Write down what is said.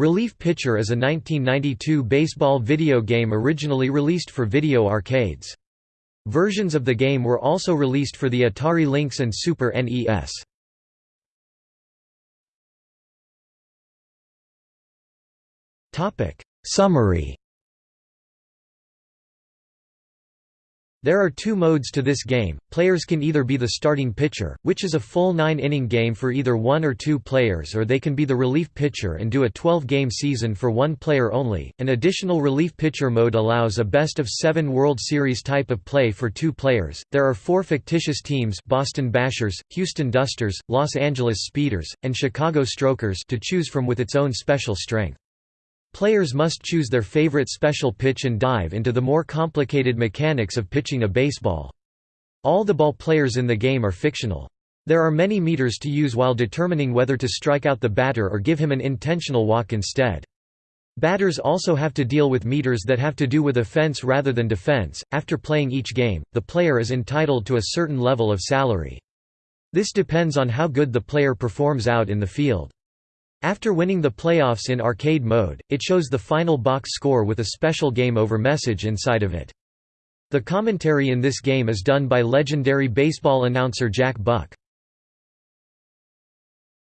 Relief Pitcher is a 1992 baseball video game originally released for video arcades. Versions of the game were also released for the Atari Lynx and Super NES. Summary There are two modes to this game. Players can either be the starting pitcher, which is a full 9-inning game for either one or two players, or they can be the relief pitcher and do a 12-game season for one player only. An additional relief pitcher mode allows a best of 7 World Series type of play for two players. There are four fictitious teams, Boston Bashers, Houston Dusters, Los Angeles Speeders, and Chicago Strokers to choose from with its own special strength. Players must choose their favorite special pitch and dive into the more complicated mechanics of pitching a baseball. All the ball players in the game are fictional. There are many meters to use while determining whether to strike out the batter or give him an intentional walk instead. Batters also have to deal with meters that have to do with offense rather than defense. After playing each game, the player is entitled to a certain level of salary. This depends on how good the player performs out in the field. After winning the playoffs in arcade mode, it shows the final box score with a special game over message inside of it. The commentary in this game is done by legendary baseball announcer Jack Buck.